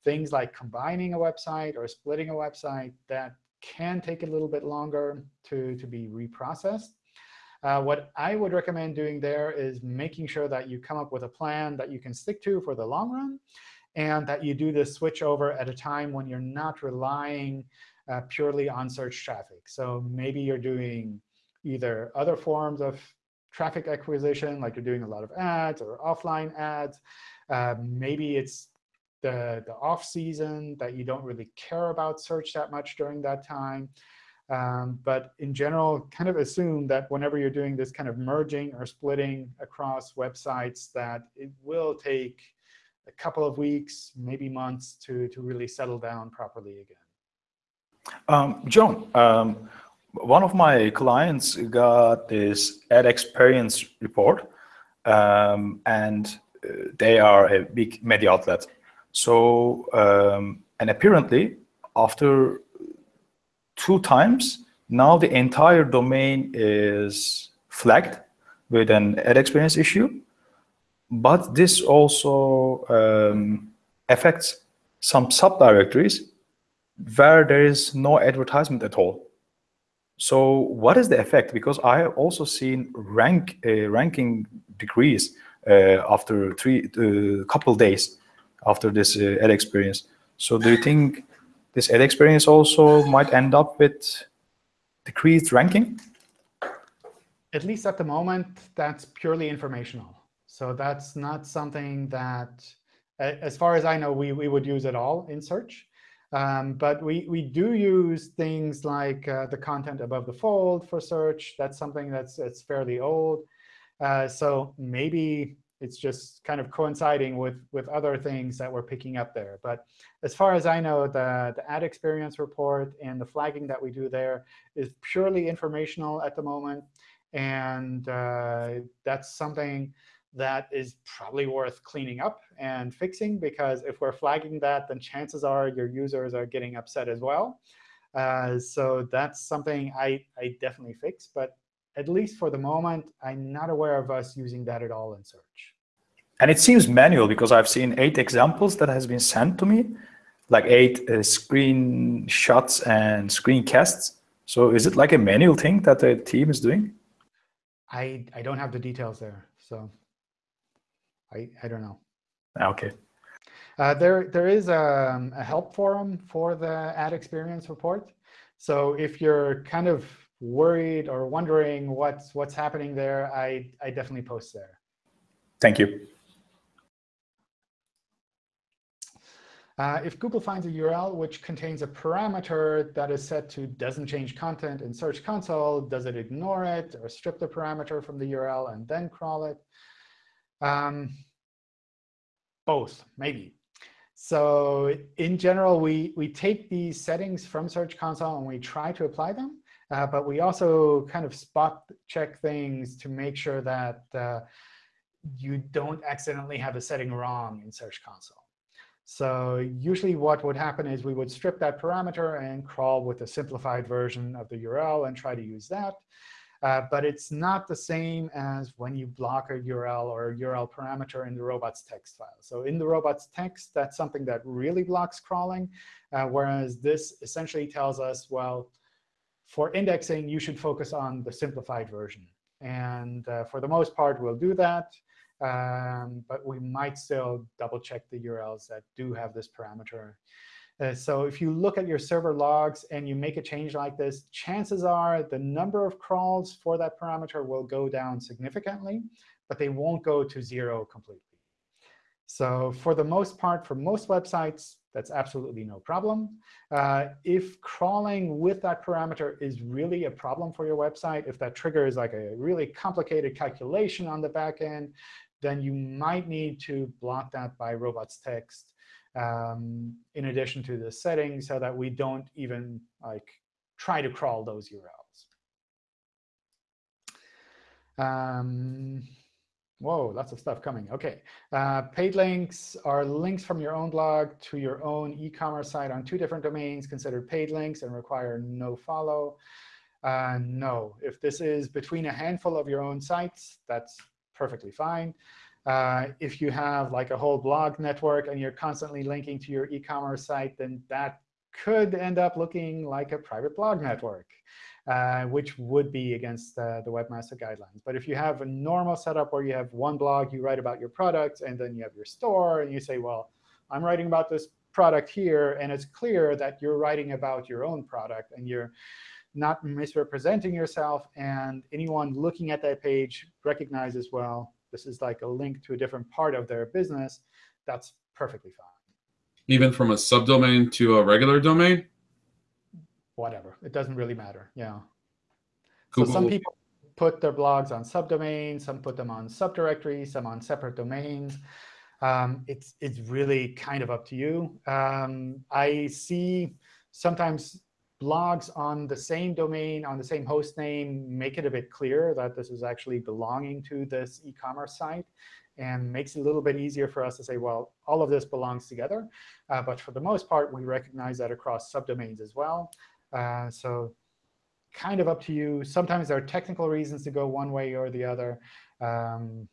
things like combining a website or splitting a website, that can take a little bit longer to, to be reprocessed. Uh, what I would recommend doing there is making sure that you come up with a plan that you can stick to for the long run, and that you do this switch over at a time when you're not relying uh, purely on search traffic. So maybe you're doing either other forms of traffic acquisition, like you're doing a lot of ads or offline ads. Uh, maybe it's the, the off season that you don't really care about search that much during that time. Um, but in general, kind of assume that whenever you're doing this kind of merging or splitting across websites, that it will take a couple of weeks, maybe months, to, to really settle down properly again. Um, John, um, one of my clients got this ad experience report, um, and uh, they are a big media outlet. So, um, and apparently after two times, now the entire domain is flagged with an ad experience issue. But this also um, affects some subdirectories where there is no advertisement at all. So what is the effect? Because I have also seen rank uh, ranking decrease uh, after three uh, couple days after this uh, ad experience. So do you think this ad experience also might end up with decreased ranking? At least at the moment, that's purely informational. So that's not something that, as far as I know, we, we would use at all in search. Um, but we, we do use things like uh, the content above the fold for search. That's something that's, that's fairly old. Uh, so maybe it's just kind of coinciding with, with other things that we're picking up there. But as far as I know, the, the ad experience report and the flagging that we do there is purely informational at the moment. And uh, that's something that is probably worth cleaning up and fixing, because if we're flagging that, then chances are your users are getting upset as well. Uh, so that's something I, I definitely fix. But at least for the moment, I'm not aware of us using that at all in search. And it seems manual because I've seen eight examples that has been sent to me, like eight uh, screenshots and screencasts. So is it like a manual thing that the team is doing? I, I don't have the details there, so I, I don't know. Ah, okay. Uh, there, there is a, a, help forum for the ad experience report. So if you're kind of worried or wondering what's what's happening there, I, I definitely post there. Thank you. Uh, if Google finds a URL which contains a parameter that is set to doesn't change content in Search Console, does it ignore it or strip the parameter from the URL and then crawl it? Um, both, maybe. So in general, we, we take these settings from Search Console and we try to apply them. Uh, but we also kind of spot check things to make sure that uh, you don't accidentally have a setting wrong in Search Console. So usually what would happen is we would strip that parameter and crawl with a simplified version of the URL and try to use that. Uh, but it's not the same as when you block a URL or a URL parameter in the robots text file. So in the robots text, that's something that really blocks crawling, uh, whereas this essentially tells us, well, for indexing, you should focus on the simplified version. And uh, for the most part, we'll do that. Um, but we might still double check the URLs that do have this parameter uh, so if you look at your server logs and you make a change like this, chances are the number of crawls for that parameter will go down significantly, but they won't go to zero completely. So for the most part, for most websites, that's absolutely no problem. Uh, if crawling with that parameter is really a problem for your website, if that triggers like a really complicated calculation on the back end, then you might need to block that by robots text um, in addition to the settings so that we don't even like try to crawl those URLs. Um, whoa, lots of stuff coming. OK. Uh, paid links are links from your own blog to your own e-commerce site on two different domains considered paid links and require no follow. Uh, no. If this is between a handful of your own sites, that's perfectly fine. Uh, if you have like a whole blog network and you're constantly linking to your e-commerce site, then that could end up looking like a private blog network, uh, which would be against uh, the Webmaster Guidelines. But if you have a normal setup where you have one blog, you write about your product, and then you have your store, and you say, well, I'm writing about this product here, and it's clear that you're writing about your own product, and you're not misrepresenting yourself, and anyone looking at that page recognizes, well, this is like a link to a different part of their business, that's perfectly fine. Even from a subdomain to a regular domain? Whatever. It doesn't really matter. Yeah. Google. So some people put their blogs on subdomains, some put them on subdirectories, some on separate domains. Um, it's it's really kind of up to you. Um, I see sometimes blogs on the same domain, on the same host name, make it a bit clearer that this is actually belonging to this e-commerce site and makes it a little bit easier for us to say, well, all of this belongs together. Uh, but for the most part, we recognize that across subdomains as well. Uh, so kind of up to you. Sometimes there are technical reasons to go one way or the other. Um,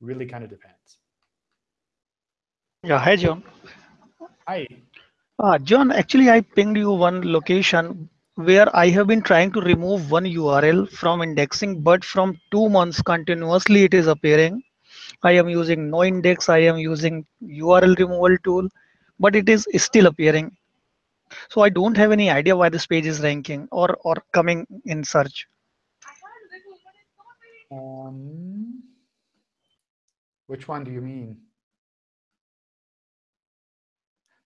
really kind of depends. Yeah, hi, John. Hi. Uh, John, actually, I pinged you one location where I have been trying to remove one URL from indexing, but from two months continuously it is appearing. I am using no index, I am using URL removal tool, but it is still appearing. So I don't have any idea why this page is ranking or, or coming in search. Um, which one do you mean?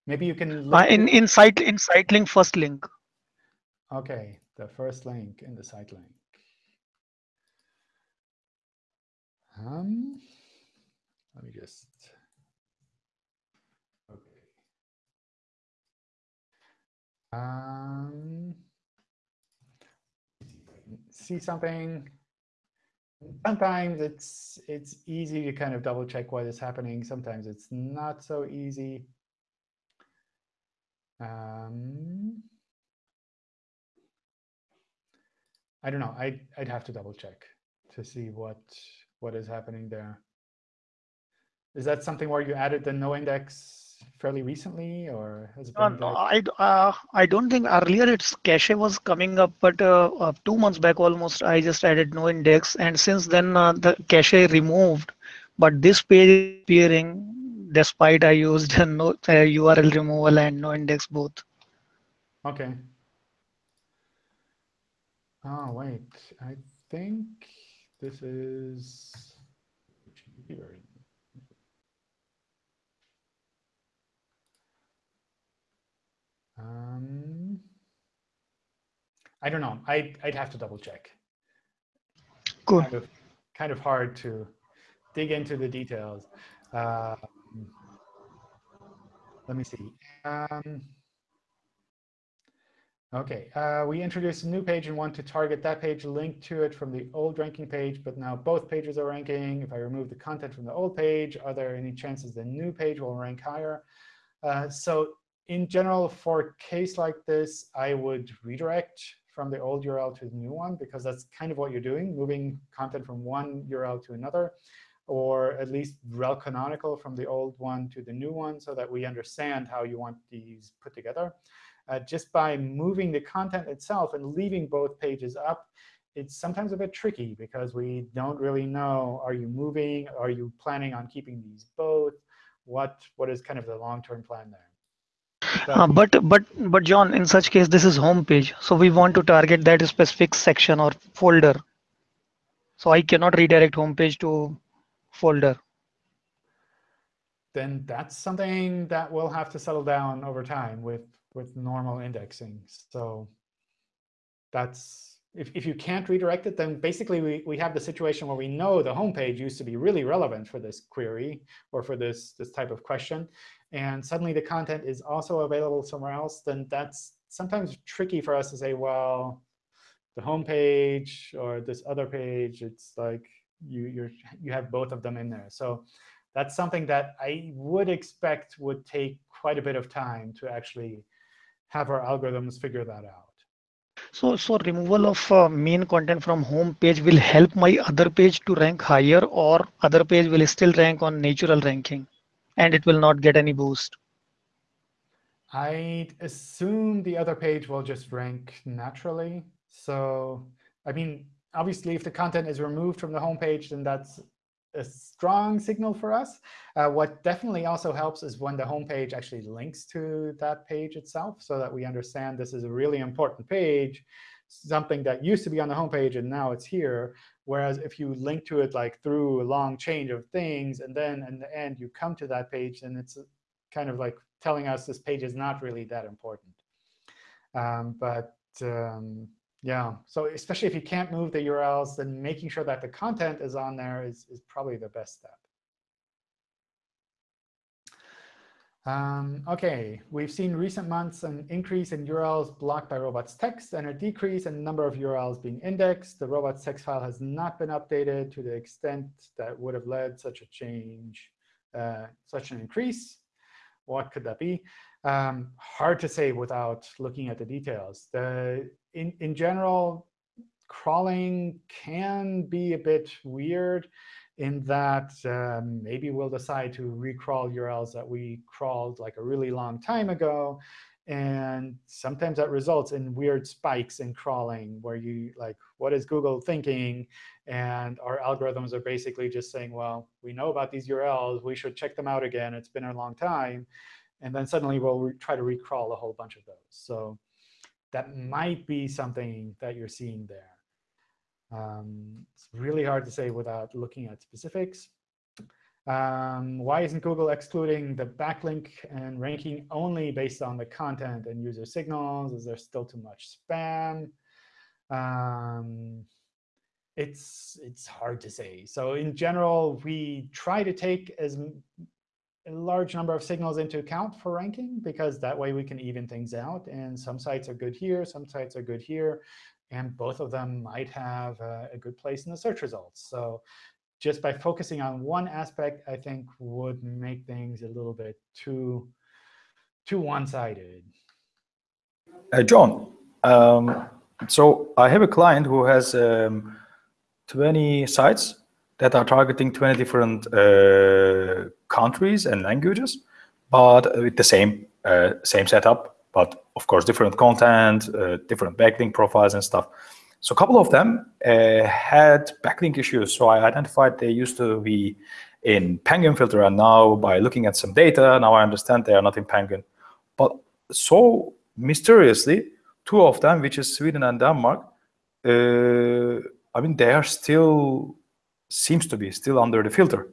Maybe you can uh, in in site in site link first link. Okay, the first link in the site link. Um, let me just. Um, see something. Sometimes it's it's easy to kind of double check what is happening. Sometimes it's not so easy. Um, I don't know. I'd, I'd have to double check to see what what is happening there. Is that something where you added the no index fairly recently, or has it been? Uh, I uh, I don't think earlier its cache was coming up, but uh, uh, two months back almost, I just added no index, and since then uh, the cache removed, but this page is appearing despite I used no uh, URL removal and no index both. Okay. Oh, wait, I think this is. Um, I don't know. I, I'd have to double check. Cool. Kind of, kind of hard to dig into the details. Um, let me see. Um, OK, uh, we introduced a new page and want to target that page linked to it from the old ranking page, but now both pages are ranking. If I remove the content from the old page, are there any chances the new page will rank higher? Uh, so in general, for a case like this, I would redirect from the old URL to the new one, because that's kind of what you're doing, moving content from one URL to another, or at least rel canonical from the old one to the new one, so that we understand how you want these put together uh, just by moving the content itself and leaving both pages up, it's sometimes a bit tricky because we don't really know, are you moving? Are you planning on keeping these both? What What is kind of the long-term plan there? But, uh, but but but John, in such case, this is home page. So we want to target that specific section or folder. So I cannot redirect home page to folder. Then that's something that we'll have to settle down over time with with normal indexing. So that's if, if you can't redirect it, then basically we, we have the situation where we know the home page used to be really relevant for this query or for this, this type of question. And suddenly the content is also available somewhere else, then that's sometimes tricky for us to say, well, the home page or this other page, it's like you, you're, you have both of them in there. So that's something that I would expect would take quite a bit of time to actually have our algorithms figure that out. So, so removal of uh, main content from home page will help my other page to rank higher or other page will still rank on natural ranking and it will not get any boost. I'd assume the other page will just rank naturally. So, I mean, obviously, if the content is removed from the home page, then that's a strong signal for us. Uh, what definitely also helps is when the home page actually links to that page itself so that we understand this is a really important page, something that used to be on the home page and now it's here. Whereas if you link to it like through a long change of things, and then in the end you come to that page, then it's kind of like telling us this page is not really that important. Um, but um, yeah, so especially if you can't move the URLs, then making sure that the content is on there is, is probably the best step. Um, OK, we've seen recent months an increase in URLs blocked by robots text and a decrease in number of URLs being indexed. The robots text file has not been updated to the extent that would have led such a change, uh, such an increase. What could that be? Um, hard to say without looking at the details. The, in, in general, crawling can be a bit weird in that um, maybe we'll decide to recrawl URLs that we crawled like a really long time ago. And sometimes that results in weird spikes in crawling where you like, what is Google thinking? And our algorithms are basically just saying, well, we know about these URLs. We should check them out again. It's been a long time. And then suddenly we'll try to recrawl a whole bunch of those. So that might be something that you're seeing there. Um, it's really hard to say without looking at specifics. Um, why isn't Google excluding the backlink and ranking only based on the content and user signals? Is there still too much spam? Um, it's it's hard to say. So in general, we try to take as a large number of signals into account for ranking, because that way we can even things out. And some sites are good here, some sites are good here, and both of them might have a, a good place in the search results. So just by focusing on one aspect, I think would make things a little bit too, too one-sided. Uh, John, um, so I have a client who has um, 20 sites that are targeting 20 different uh, countries and languages, but with the same uh, same setup, but of course different content, uh, different backlink profiles and stuff. So a couple of them uh, had backlink issues. So I identified they used to be in Penguin filter, and now by looking at some data, now I understand they are not in Penguin. But so mysteriously, two of them, which is Sweden and Denmark, uh, I mean, they are still, seems to be still under the filter.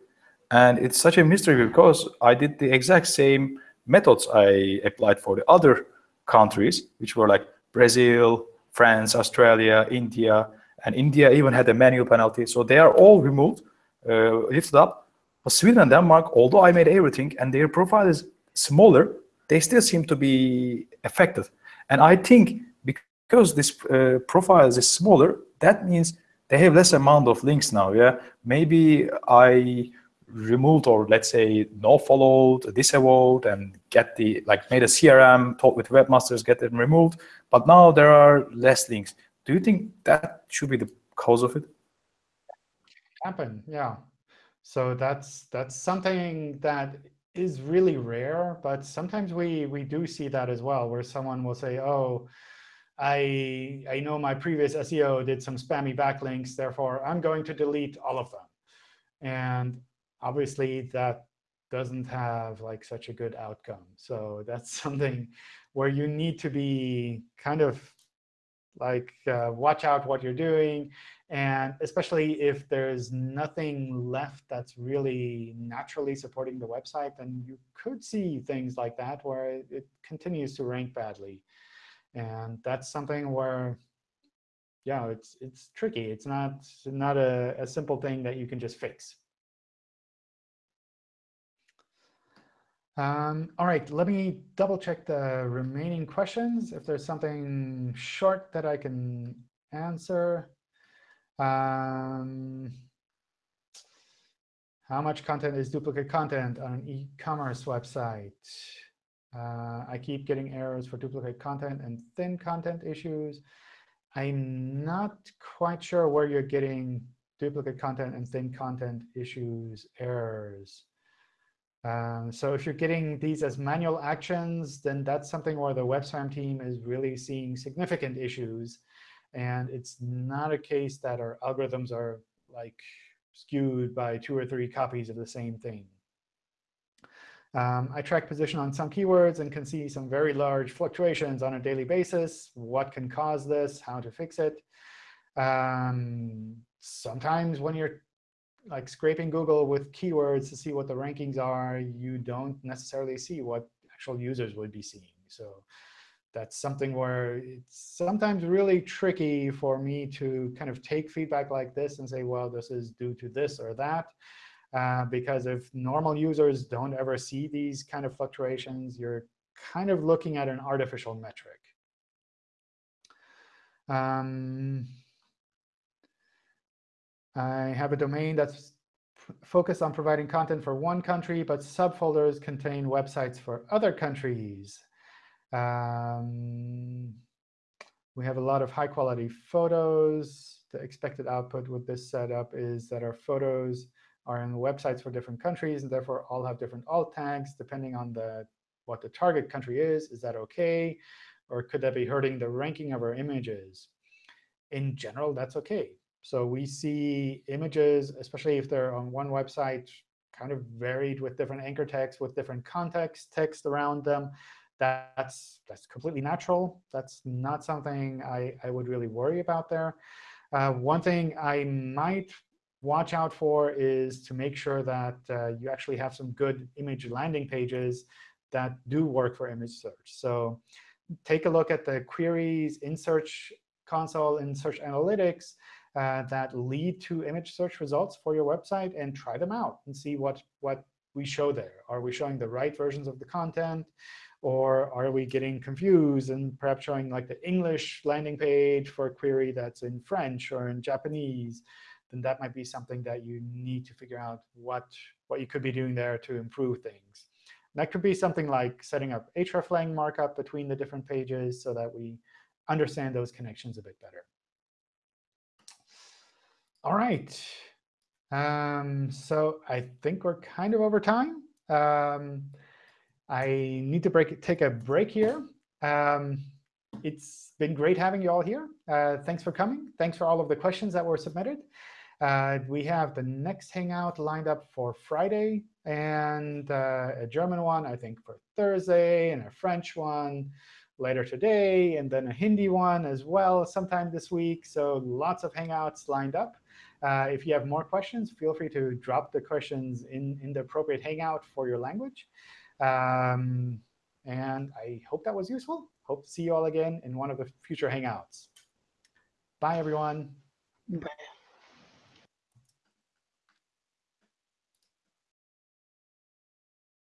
And it's such a mystery because I did the exact same methods I applied for the other countries, which were like Brazil, France, Australia, India, and India even had a manual penalty. So they are all removed, uh, lifted up. But Sweden and Denmark, although I made everything and their profile is smaller, they still seem to be affected. And I think because this uh, profile is smaller, that means they have less amount of links now. Yeah, maybe I removed or let's say no followed, disavowed, and get the like made a CRM, talk with webmasters, get them removed. But now there are less links. Do you think that should be the cause of it? Happen, yeah. So that's that's something that is really rare, but sometimes we we do see that as well, where someone will say, "Oh, I I know my previous SEO did some spammy backlinks, therefore I'm going to delete all of them." And obviously, that doesn't have like such a good outcome. So that's something where you need to be kind of like uh, watch out what you're doing. And especially if there's nothing left that's really naturally supporting the website, then you could see things like that where it continues to rank badly. And that's something where, yeah, it's it's tricky. It's not not a, a simple thing that you can just fix. Um, all right, let me double check the remaining questions. If there's something short that I can answer. Um, how much content is duplicate content on an e-commerce website? Uh, I keep getting errors for duplicate content and thin content issues. I'm not quite sure where you're getting duplicate content and thin content issues errors. Um, so if you're getting these as manual actions, then that's something where the WebSpam team is really seeing significant issues. And it's not a case that our algorithms are like skewed by two or three copies of the same thing. Um, I track position on some keywords and can see some very large fluctuations on a daily basis. What can cause this? How to fix it? Um, sometimes when you're like scraping Google with keywords to see what the rankings are, you don't necessarily see what actual users would be seeing. So that's something where it's sometimes really tricky for me to kind of take feedback like this and say, well, this is due to this or that. Uh, because if normal users don't ever see these kind of fluctuations, you're kind of looking at an artificial metric. Um, I have a domain that's focused on providing content for one country, but subfolders contain websites for other countries. Um, we have a lot of high-quality photos. The expected output with this setup is that our photos are in websites for different countries, and therefore all have different alt tags depending on the what the target country is. Is that OK? Or could that be hurting the ranking of our images? In general, that's OK. So we see images, especially if they're on one website, kind of varied with different anchor text, with different context text around them. That's, that's completely natural. That's not something I, I would really worry about there. Uh, one thing I might watch out for is to make sure that uh, you actually have some good image landing pages that do work for image search. So take a look at the queries in Search Console in Search Analytics uh, that lead to image search results for your website and try them out and see what, what we show there. Are we showing the right versions of the content? Or are we getting confused and perhaps showing like the English landing page for a query that's in French or in Japanese? Then that might be something that you need to figure out what, what you could be doing there to improve things. And that could be something like setting up hreflang markup between the different pages so that we understand those connections a bit better. All right. Um, so I think we're kind of over time. Um, I need to break, take a break here. Um, it's been great having you all here. Uh, thanks for coming. Thanks for all of the questions that were submitted. Uh, we have the next Hangout lined up for Friday, and uh, a German one, I think, for Thursday, and a French one later today, and then a Hindi one as well sometime this week. So lots of Hangouts lined up. Uh, if you have more questions, feel free to drop the questions in, in the appropriate Hangout for your language. Um, and I hope that was useful. Hope to see you all again in one of the future Hangouts. Bye, everyone. Bye.